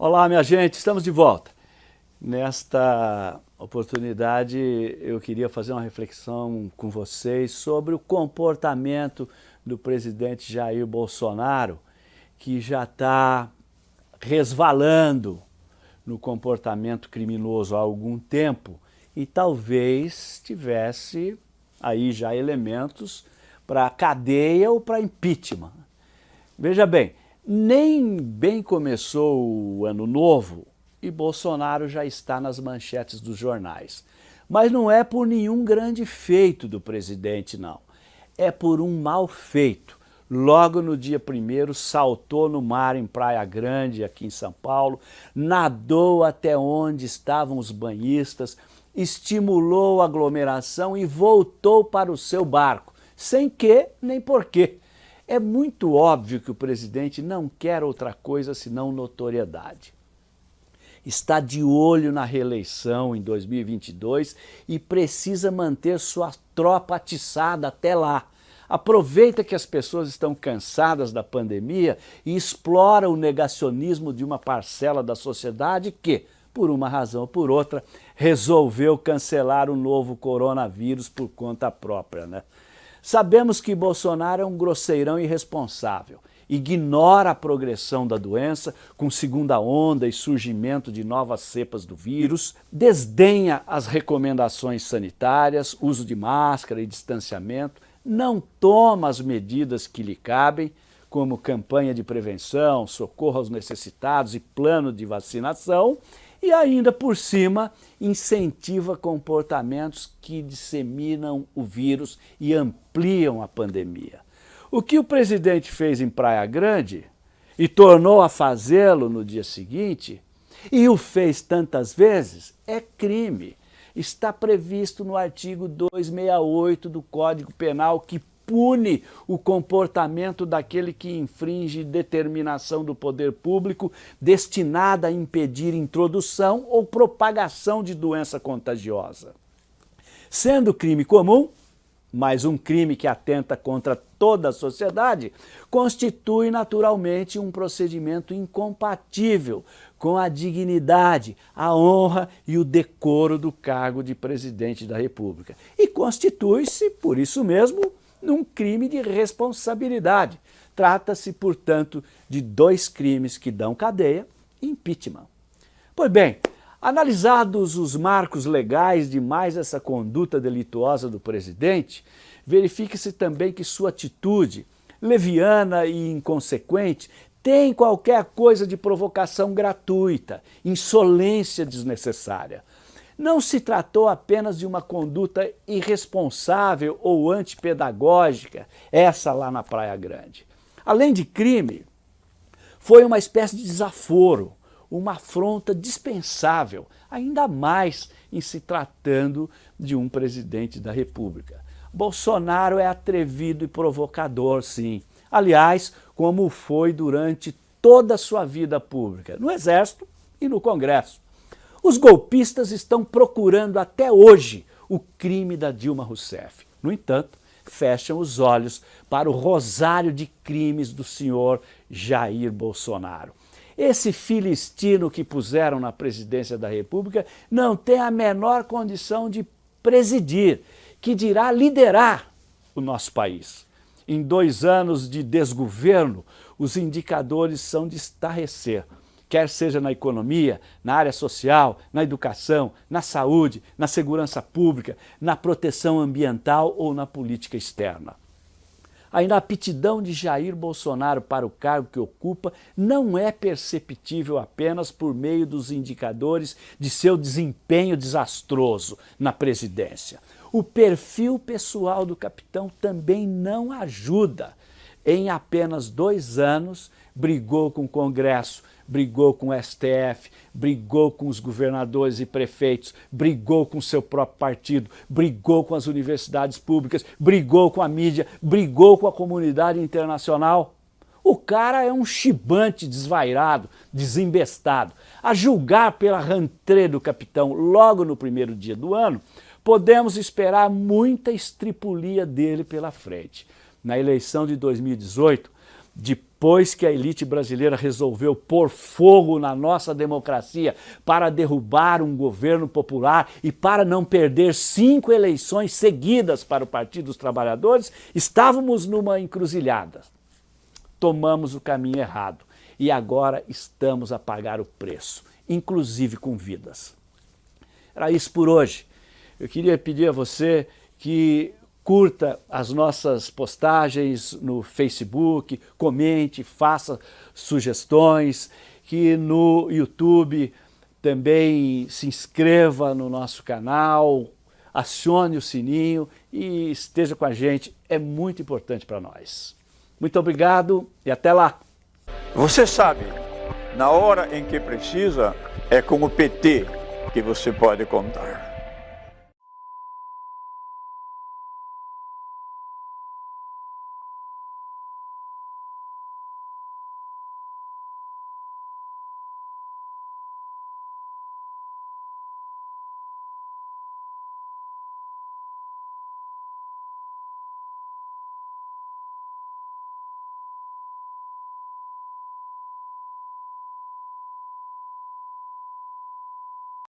Olá, minha gente, estamos de volta. Nesta oportunidade, eu queria fazer uma reflexão com vocês sobre o comportamento do presidente Jair Bolsonaro, que já está resvalando no comportamento criminoso há algum tempo e talvez tivesse aí já elementos para cadeia ou para impeachment. Veja bem, nem bem começou o ano novo e Bolsonaro já está nas manchetes dos jornais. Mas não é por nenhum grande feito do presidente, não. É por um mal feito. Logo no dia primeiro, saltou no mar em Praia Grande, aqui em São Paulo, nadou até onde estavam os banhistas, estimulou a aglomeração e voltou para o seu barco, sem que nem porquê. É muito óbvio que o presidente não quer outra coisa senão notoriedade. Está de olho na reeleição em 2022 e precisa manter sua tropa atiçada até lá. Aproveita que as pessoas estão cansadas da pandemia e explora o negacionismo de uma parcela da sociedade que, por uma razão ou por outra, resolveu cancelar o novo coronavírus por conta própria. Né? Sabemos que Bolsonaro é um grosseirão irresponsável, ignora a progressão da doença com segunda onda e surgimento de novas cepas do vírus, desdenha as recomendações sanitárias, uso de máscara e distanciamento, não toma as medidas que lhe cabem, como campanha de prevenção, socorro aos necessitados e plano de vacinação, e ainda por cima incentiva comportamentos que disseminam o vírus e ampliam a pandemia. O que o presidente fez em Praia Grande e tornou a fazê-lo no dia seguinte, e o fez tantas vezes, é crime. Está previsto no artigo 268 do Código Penal que pune o comportamento daquele que infringe determinação do poder público destinada a impedir introdução ou propagação de doença contagiosa. Sendo crime comum, mas um crime que atenta contra toda a sociedade, constitui naturalmente um procedimento incompatível com a dignidade, a honra e o decoro do cargo de presidente da República. E constitui-se, por isso mesmo, num crime de responsabilidade. Trata-se, portanto, de dois crimes que dão cadeia e impeachment. Pois bem, analisados os marcos legais de mais essa conduta delituosa do presidente, verifica-se também que sua atitude, leviana e inconsequente, tem qualquer coisa de provocação gratuita, insolência desnecessária não se tratou apenas de uma conduta irresponsável ou antipedagógica, essa lá na Praia Grande. Além de crime, foi uma espécie de desaforo, uma afronta dispensável, ainda mais em se tratando de um presidente da República. Bolsonaro é atrevido e provocador, sim. Aliás, como foi durante toda a sua vida pública, no Exército e no Congresso. Os golpistas estão procurando até hoje o crime da Dilma Rousseff. No entanto, fecham os olhos para o rosário de crimes do senhor Jair Bolsonaro. Esse filistino que puseram na presidência da República não tem a menor condição de presidir, que dirá liderar o nosso país. Em dois anos de desgoverno, os indicadores são de estarrecer quer seja na economia, na área social, na educação, na saúde, na segurança pública, na proteção ambiental ou na política externa. A inaptidão de Jair Bolsonaro para o cargo que ocupa não é perceptível apenas por meio dos indicadores de seu desempenho desastroso na presidência. O perfil pessoal do capitão também não ajuda. Em apenas dois anos, brigou com o Congresso, brigou com o STF, brigou com os governadores e prefeitos, brigou com o seu próprio partido, brigou com as universidades públicas, brigou com a mídia, brigou com a comunidade internacional. O cara é um chibante desvairado, desembestado. A julgar pela rantrê do capitão logo no primeiro dia do ano, podemos esperar muita estripulia dele pela frente. Na eleição de 2018, depois que a elite brasileira resolveu pôr fogo na nossa democracia para derrubar um governo popular e para não perder cinco eleições seguidas para o Partido dos Trabalhadores, estávamos numa encruzilhada. Tomamos o caminho errado e agora estamos a pagar o preço, inclusive com vidas. Era isso por hoje. Eu queria pedir a você que curta as nossas postagens no Facebook, comente, faça sugestões, que no YouTube também se inscreva no nosso canal, acione o sininho e esteja com a gente, é muito importante para nós. Muito obrigado e até lá! Você sabe, na hora em que precisa, é com o PT que você pode contar.